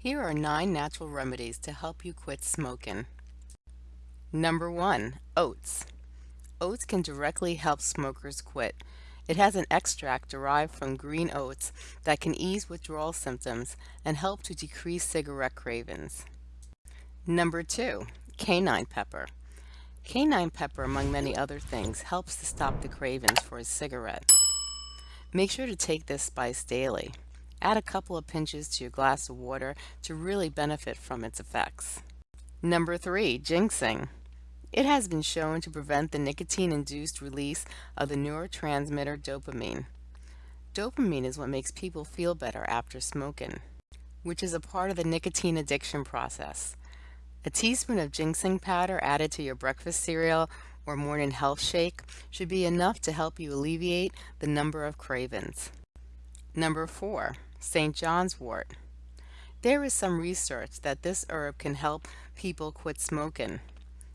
Here are nine natural remedies to help you quit smoking. Number one, oats. Oats can directly help smokers quit. It has an extract derived from green oats that can ease withdrawal symptoms and help to decrease cigarette cravings. Number two, cayenne pepper. Cayenne pepper, among many other things, helps to stop the cravings for a cigarette. Make sure to take this spice daily. Add a couple of pinches to your glass of water to really benefit from its effects. Number 3. Ginseng. It has been shown to prevent the nicotine-induced release of the neurotransmitter dopamine. Dopamine is what makes people feel better after smoking, which is a part of the nicotine addiction process. A teaspoon of ginseng powder added to your breakfast cereal or morning health shake should be enough to help you alleviate the number of cravings. Number 4. St. John's wort. There is some research that this herb can help people quit smoking.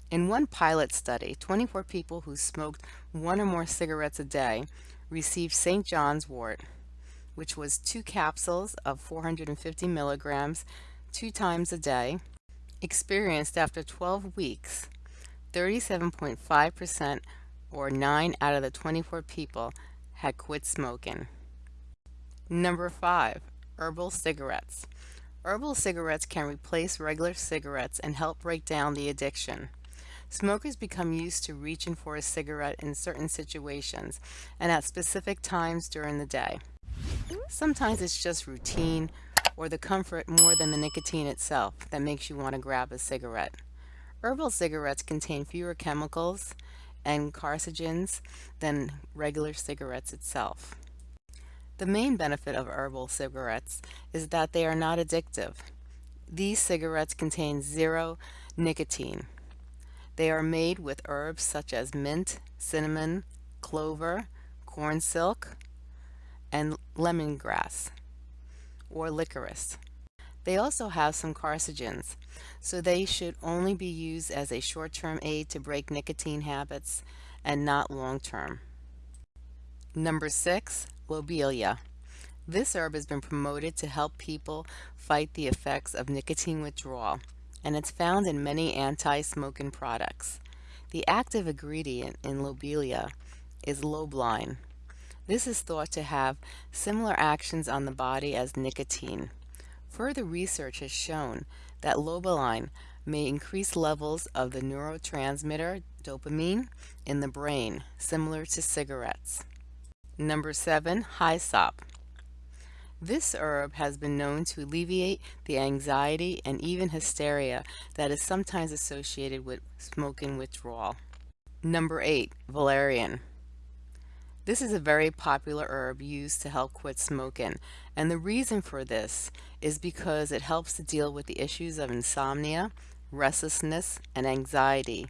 In one pilot study, 24 people who smoked one or more cigarettes a day received St. John's wort, which was two capsules of 450 milligrams two times a day, experienced after 12 weeks. 37.5% or 9 out of the 24 people had quit smoking. Number 5. Herbal cigarettes. Herbal cigarettes can replace regular cigarettes and help break down the addiction. Smokers become used to reaching for a cigarette in certain situations and at specific times during the day. Sometimes it's just routine or the comfort more than the nicotine itself that makes you want to grab a cigarette. Herbal cigarettes contain fewer chemicals and carcinogens than regular cigarettes itself. The main benefit of herbal cigarettes is that they are not addictive. These cigarettes contain zero nicotine. They are made with herbs such as mint, cinnamon, clover, corn silk, and lemongrass or licorice. They also have some carcinogens, so they should only be used as a short-term aid to break nicotine habits and not long-term. Number 6. Lobelia. This herb has been promoted to help people fight the effects of nicotine withdrawal, and it's found in many anti-smoking products. The active ingredient in lobelia is lobeline. This is thought to have similar actions on the body as nicotine. Further research has shown that lobeline may increase levels of the neurotransmitter dopamine in the brain, similar to cigarettes. Number 7. Hyssop. This herb has been known to alleviate the anxiety and even hysteria that is sometimes associated with smoking withdrawal. Number 8. Valerian. This is a very popular herb used to help quit smoking, and the reason for this is because it helps to deal with the issues of insomnia, restlessness, and anxiety,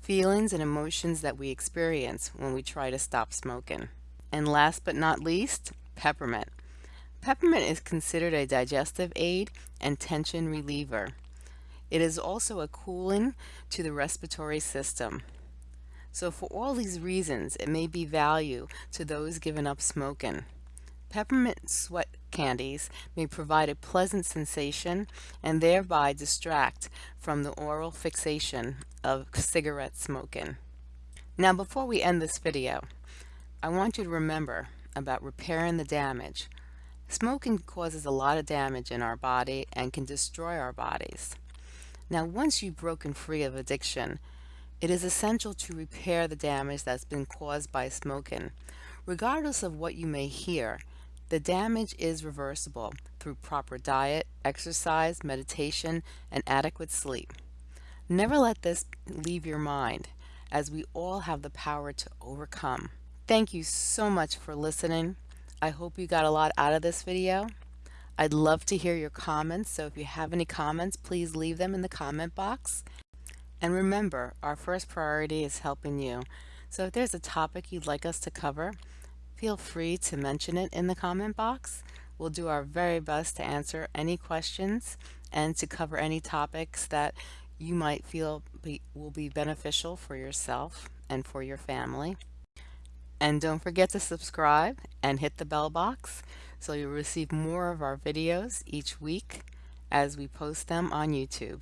feelings and emotions that we experience when we try to stop smoking. And last but not least, peppermint. Peppermint is considered a digestive aid and tension reliever. It is also a cooling to the respiratory system. So for all these reasons, it may be value to those giving up smoking. Peppermint sweat candies may provide a pleasant sensation and thereby distract from the oral fixation of cigarette smoking. Now before we end this video, I want you to remember about repairing the damage. Smoking causes a lot of damage in our body and can destroy our bodies. Now once you've broken free of addiction, it is essential to repair the damage that's been caused by smoking. Regardless of what you may hear, the damage is reversible through proper diet, exercise, meditation, and adequate sleep. Never let this leave your mind, as we all have the power to overcome. Thank you so much for listening. I hope you got a lot out of this video. I'd love to hear your comments, so if you have any comments, please leave them in the comment box. And remember, our first priority is helping you. So if there's a topic you'd like us to cover, feel free to mention it in the comment box. We'll do our very best to answer any questions and to cover any topics that you might feel be, will be beneficial for yourself and for your family. And don't forget to subscribe and hit the bell box so you'll receive more of our videos each week as we post them on YouTube.